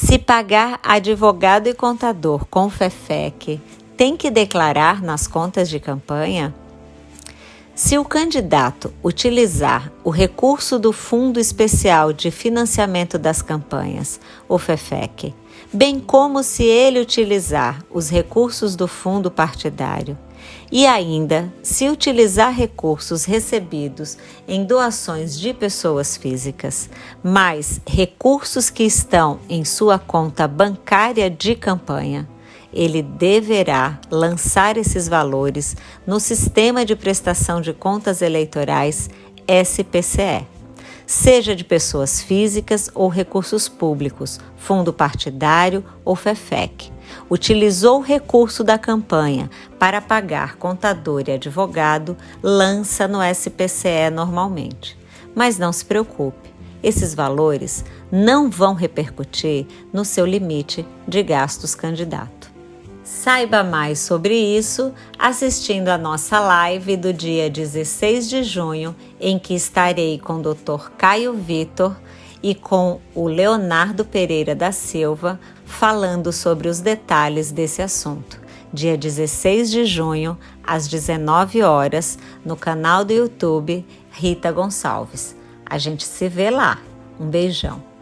Se pagar advogado e contador com FEFEC, tem que declarar nas contas de campanha? Se o candidato utilizar o recurso do Fundo Especial de Financiamento das Campanhas, o FEFEC, bem como se ele utilizar os recursos do fundo partidário, e ainda, se utilizar recursos recebidos em doações de pessoas físicas, mais recursos que estão em sua conta bancária de campanha, ele deverá lançar esses valores no Sistema de Prestação de Contas Eleitorais SPCE, seja de pessoas físicas ou recursos públicos, fundo partidário ou FEFEC utilizou o recurso da campanha para pagar contador e advogado, lança no SPCE normalmente. Mas não se preocupe, esses valores não vão repercutir no seu limite de gastos candidato. Saiba mais sobre isso assistindo a nossa live do dia 16 de junho, em que estarei com o Dr. Caio Vitor e com o Leonardo Pereira da Silva falando sobre os detalhes desse assunto. Dia 16 de junho, às 19 horas, no canal do YouTube Rita Gonçalves. A gente se vê lá. Um beijão.